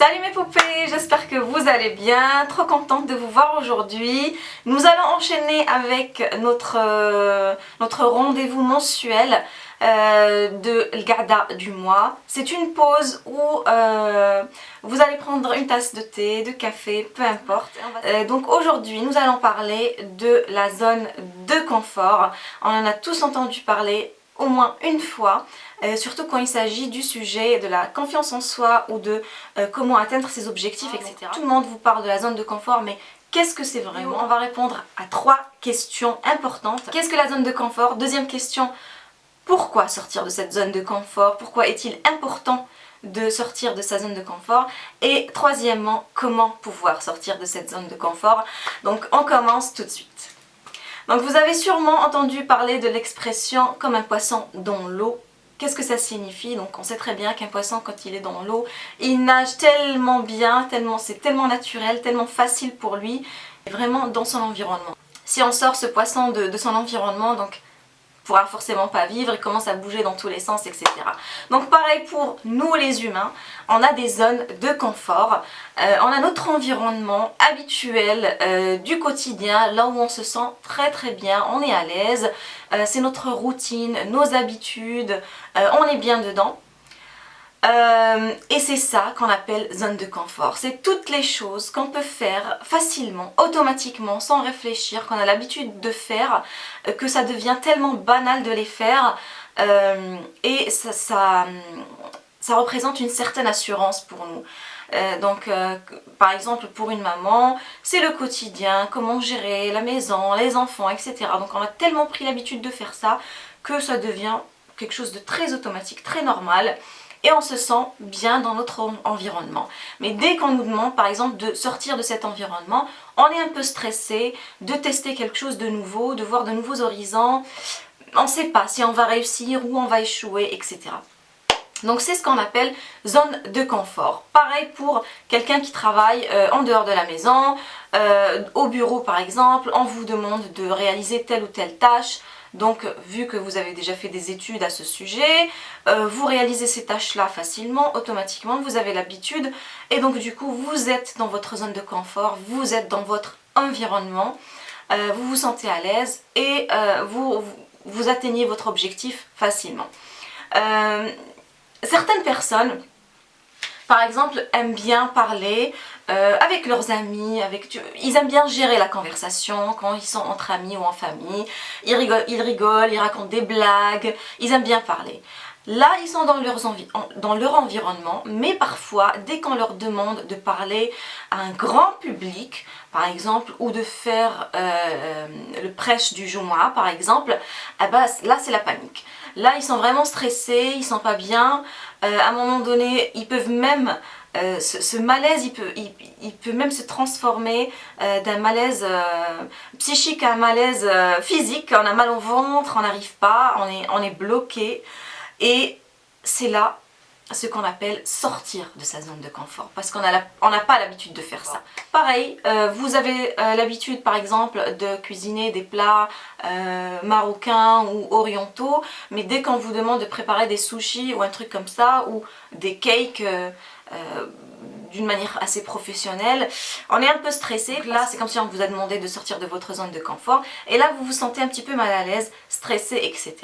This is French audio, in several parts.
Salut mes poupées, j'espère que vous allez bien, trop contente de vous voir aujourd'hui. Nous allons enchaîner avec notre, euh, notre rendez-vous mensuel euh, de Gada du mois. C'est une pause où euh, vous allez prendre une tasse de thé, de café, peu importe. donc aujourd'hui nous allons parler de la zone de confort. On en a tous entendu parler au moins une fois, euh, surtout quand il s'agit du sujet de la confiance en soi ou de euh, comment atteindre ses objectifs, etc. Tout le monde vous parle de la zone de confort, mais qu'est-ce que c'est vraiment On va répondre à trois questions importantes. Qu'est-ce que la zone de confort? Deuxième question, pourquoi sortir de cette zone de confort? Pourquoi est-il important de sortir de sa zone de confort? Et troisièmement comment pouvoir sortir de cette zone de confort? Donc on commence tout de suite donc vous avez sûrement entendu parler de l'expression comme un poisson dans l'eau. Qu'est-ce que ça signifie? Donc on sait très bien qu'un poisson quand il est dans l'eau, il nage tellement bien, tellement c'est tellement naturel, tellement facile pour lui, vraiment dans son environnement. Si on sort ce poisson de, de son environnement, donc pourra forcément pas vivre, il commence à bouger dans tous les sens, etc. Donc pareil pour nous les humains, on a des zones de confort, euh, on a notre environnement habituel euh, du quotidien, là où on se sent très très bien, on est à l'aise, euh, c'est notre routine, nos habitudes, on est bien dedans. Euh, et c'est ça qu'on appelle zone de confort. C'est toutes les choses qu'on peut faire facilement, automatiquement, sans réfléchir, qu'on a l'habitude de faire, euh, que ça devient tellement banal de les faire. Euh, et ça, ça, représente une certaine assurance pour nous. donc par exemple pour une maman, c'est le quotidien, comment gérer la maison, les enfants, etc. Donc on a tellement pris l'habitude de faire ça que ça devient quelque chose de très automatique, très normal et on se sent bien dans notre environnement. Mais dès qu'on nous demande par exemple de sortir de cet environnement, on est un peu stressé de tester quelque chose de nouveau, de voir de nouveaux horizons. On ne sait pas si on va réussir ou on va échouer, etc. Donc c'est ce qu'on appelle zone de confort. Pareil pour quelqu'un qui travaille euh, en dehors de la maison, euh, au bureau par exemple, on vous demande de réaliser telle ou telle tâche, donc vu que vous avez déjà fait des études à ce sujet, euh, vous réalisez ces tâches-là facilement, automatiquement, vous avez l'habitude et donc du coup vous êtes dans votre zone de confort, vous êtes dans votre environnement, euh, vous vous sentez à l'aise et euh, vous, vous, atteignez votre objectif facilement. certaines personnes par exemple, aiment bien parler euh, avec leurs amis, avec, ils aiment bien gérer la conversation quand ils sont entre amis ou en famille. Ils rigolent, ils, racontent des blagues, ils aiment bien parler. Là, ils sont dans leur environnement, mais parfois, dès qu'on leur demande de parler à un grand public, par exemple, ou de faire euh, le prêche du Jumu'ah, par exemple, eh ben, là, c'est la panique. Là, ils sont vraiment stressés, ils sont pas bien. Euh, à un moment donné, ils peuvent même... Euh, ce, malaise, il peut, même se transformer euh, d'un malaise psychique à un malaise physique. On a mal au ventre, on n'arrive pas, on est, on est bloqué. Et c'est là ce qu'on appelle sortir de sa zone de confort parce qu'on n'a pas l'habitude de faire ça. Pareil, euh, vous avez euh, l'habitude par exemple de cuisiner des plats euh, marocains ou orientaux mais dès qu'on vous demande de préparer des sushis ou un truc comme ça ou des cakes d'une manière assez professionnelle, on est un peu stressé. Là, c'est comme si on vous a demandé de sortir de votre zone de confort et là, vous vous sentez un petit peu mal à l'aise, stressé, etc.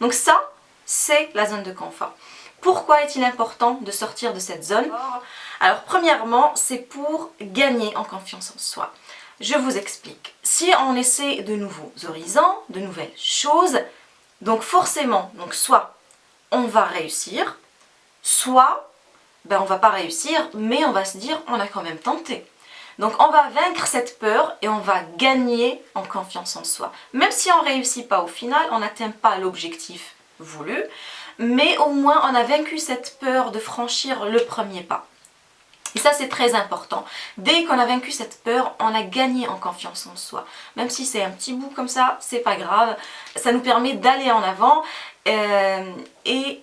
Donc ça, c'est la zone de confort. Pourquoi est-il important de sortir de cette zone Alors premièrement, c'est pour gagner en confiance en soi. Je vous explique. Si on essaie de nouveaux horizons, de nouvelles choses, donc forcément, donc soit on va réussir, soit ben on va pas réussir, mais on va se dire on a quand même tenté. Donc on va vaincre cette peur et on va gagner en confiance en soi. Même si on ne réussit pas au final, on n'atteint pas l'objectif voulu, mais au moins on a vaincu cette peur de franchir le premier pas. Et ça c'est très important. Dès qu'on a vaincu cette peur, on a gagné en confiance en soi. Même si c'est un petit bout comme ça, c'est pas grave. Ça nous permet d'aller en avant euh, et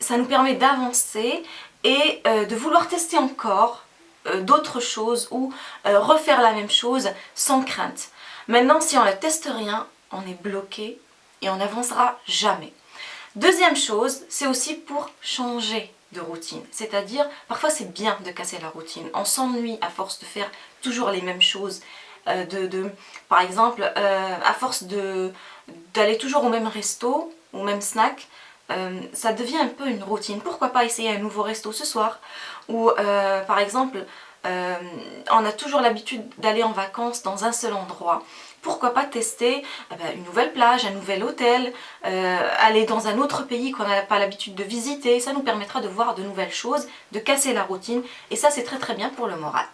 ça nous permet d'avancer et euh, de vouloir tester encore euh, d'autres choses ou refaire la même chose sans crainte. Maintenant si on ne teste rien, on est bloqué et on n'avancera jamais. Deuxième chose, c'est aussi pour changer de routine. C'est-à-dire, parfois c'est bien de casser la routine. On s'ennuie à force de faire toujours les mêmes choses. Euh, par exemple, euh, à force d'aller toujours au même resto, au même snack, euh, ça devient un peu une routine. Pourquoi pas essayer un nouveau resto ce soir? Ou par exemple, on a toujours l'habitude d'aller en vacances dans un seul endroit pourquoi pas tester eh ben, une nouvelle plage, un nouvel hôtel, euh, aller dans un autre pays qu'on n'a pas l'habitude de visiter. Ça nous permettra de voir de nouvelles choses, de casser la routine et ça c'est très très bien pour le moral.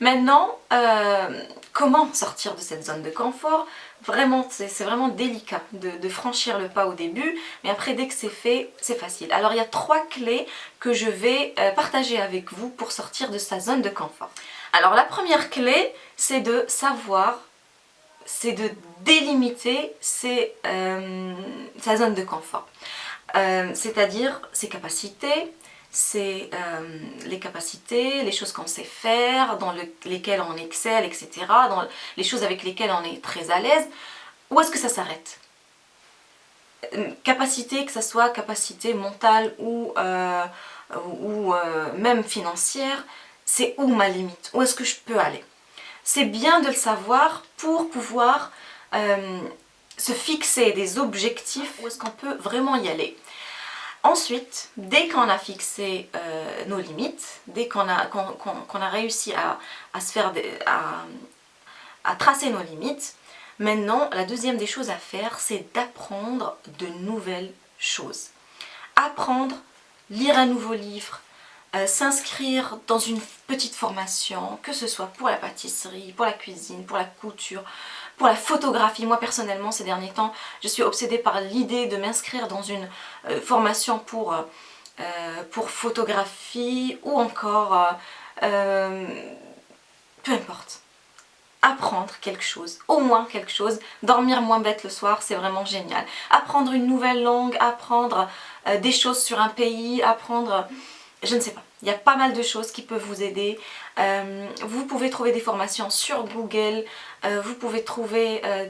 Maintenant, euh, comment sortir de cette zone de confort? Vraiment, c'est vraiment délicat de, franchir le pas au début, mais après dès que c'est fait, c'est facile. Alors il y a trois clés que je vais euh, partager avec vous pour sortir de sa zone de confort. Alors la première clé, c'est de savoir, c'est de délimiter euh, sa zone de confort. Euh, c'est-à-dire ses capacités, c'est euh, les capacités, les choses qu'on sait faire, dans lesquelles on excelle, etc. Dans les choses avec lesquelles on est très à l'aise. Où est-ce que ça s'arrête? Capacité, que ce soit capacité mentale ou même financière, c'est où ma limite, où est-ce que je peux aller? C'est bien de le savoir pour pouvoir euh, se fixer des objectifs, où est-ce qu'on peut vraiment y aller. Ensuite, dès qu'on a fixé euh, nos limites, dès qu'on a, a réussi à, à, tracer nos limites, maintenant la deuxième des choses à faire, c'est d'apprendre de nouvelles choses. Apprendre, lire un nouveau livre, euh, s'inscrire dans une petite formation, que ce soit pour la pâtisserie, pour la cuisine, pour la couture, pour la photographie. Moi personnellement ces derniers temps, je suis obsédée par l'idée de m'inscrire dans une euh, formation pour, euh, pour photographie ou encore, peu importe apprendre quelque chose, au moins quelque chose, dormir moins bête le soir, c'est vraiment génial. Apprendre une nouvelle langue, apprendre des choses sur un pays, apprendre je ne sais pas. Il y a pas mal de choses qui peuvent vous aider. Euh, vous pouvez trouver des formations sur Google, euh, vous pouvez trouver euh,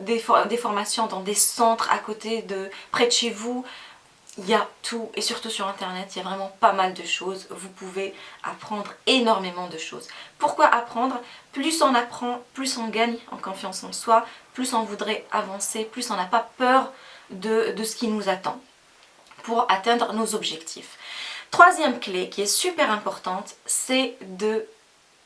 des, formations dans des centres à côté de près de chez vous. Il y a tout et surtout sur internet, il y a vraiment pas mal de choses. Vous pouvez apprendre énormément de choses. Pourquoi apprendre? Plus on apprend, plus on gagne en confiance en soi, plus on voudrait avancer, plus on n'a pas peur de ce qui nous attend pour atteindre nos objectifs. Troisième clé qui est super importante, c'est de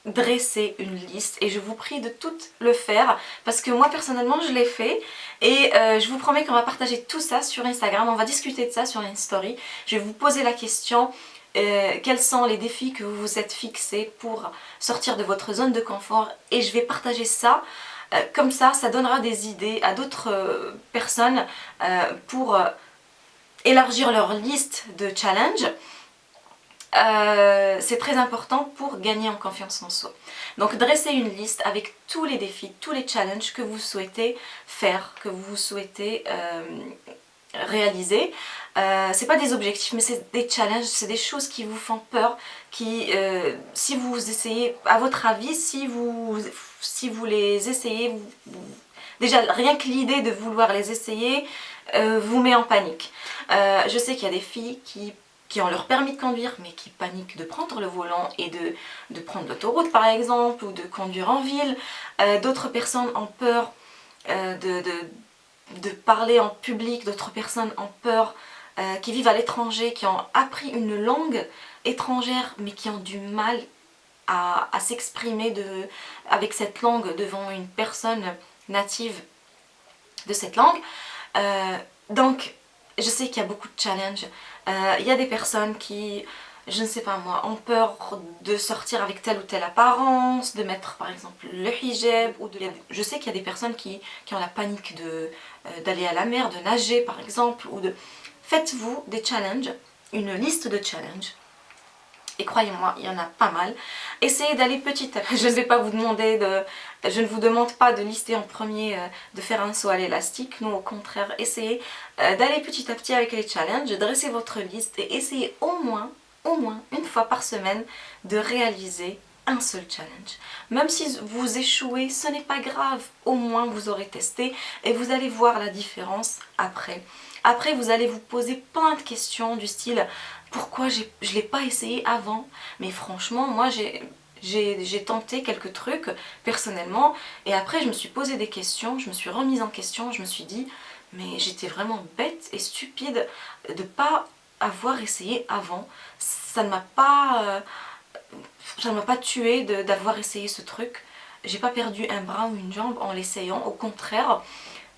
dresser une liste et je vous prie de tout le faire parce que moi personnellement je l'ai fait et euh, je vous promets qu'on va partager tout ça sur Instagram, on va discuter de ça sur une story. Je vais vous poser la question euh, quels sont les défis que vous vous êtes fixés pour sortir de votre zone de confort et je vais partager ça euh, comme ça, ça donnera des idées à d'autres personnes pour élargir leur liste de challenges euh, c'est très important pour gagner en confiance en soi. Donc dressez une liste avec tous les défis, tous les challenges que vous souhaitez faire, que vous souhaitez euh, réaliser. Euh, c'est pas des objectifs mais c'est des challenges, c'est des choses qui vous font peur, qui si vous essayez, à votre avis, si vous, si vous les essayez, déjà rien que l'idée de vouloir les essayer vous met en panique. je sais qu'il y a des filles qui qui ont leur permis de conduire mais qui paniquent de prendre le volant et de, de prendre l'autoroute par exemple ou de conduire en ville. Euh, d'autres personnes ont peur euh, de, de, parler en public, d'autres personnes ont peur euh, qui vivent à l'étranger, qui ont appris une langue étrangère mais qui ont du mal à, à s'exprimer avec cette langue devant une personne native de cette langue. donc je sais qu'il y a beaucoup de challenges. Euh, il y a des personnes qui, je ne sais pas moi, ont peur de sortir avec telle ou telle apparence, de mettre par exemple le hijab. Ou de... Je sais qu'il y a des personnes qui, qui ont la panique euh, d'aller à la mer, de nager par exemple. ou de Faites-vous des challenges, une liste de challenges et croyez-moi, il y en a pas mal. Essayez d'aller petit à petit. Je ne vais pas vous demander de... Je ne vous demande pas de lister en premier, euh, de faire un saut à l'élastique. Non, au contraire, essayez euh, d'aller petit à petit avec les challenges, dresser votre liste et essayez au moins, au moins une fois par semaine de réaliser un seul challenge. Même si vous échouez, ce n'est pas grave. Au moins, vous aurez testé et vous allez voir la différence après. Après, vous allez vous poser plein de questions du style pourquoi je ne l'ai pas essayé avant Mais franchement, moi j'ai tenté quelques trucs personnellement et après je me suis posé des questions, je me suis remise en question, je me suis dit mais j'étais vraiment bête et stupide de pas avoir essayé avant. Ça ne m'a pas, euh, ça m'a pas tué d'avoir essayé ce truc. J'ai pas perdu un bras ou une jambe en l'essayant, au contraire.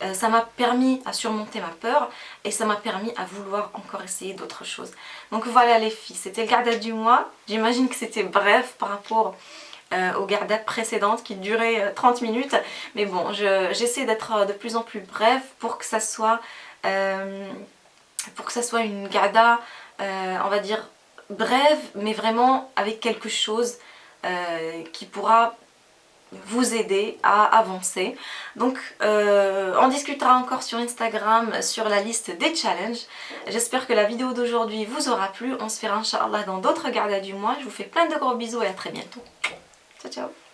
Euh, ça m'a permis à surmonter ma peur et ça m'a permis à vouloir encore essayer d'autres choses. Donc voilà les filles, c'était le garde du mois. J'imagine que c'était bref par rapport euh, aux gardettes précédentes qui duraient 30 euh, minutes. Mais bon, j'essaie d'être de plus en plus bref pour que ça soit, pour que ça soit une garda, on va dire, brève, mais vraiment avec quelque chose qui pourra vous aider à avancer. Donc euh, on discutera encore sur Instagram sur la liste des challenges. J'espère que la vidéo d'aujourd'hui vous aura plu. On se verra Inch'Allah dans d'autres gardes du mois. Je vous fais plein de gros bisous et à très bientôt. Ciao ciao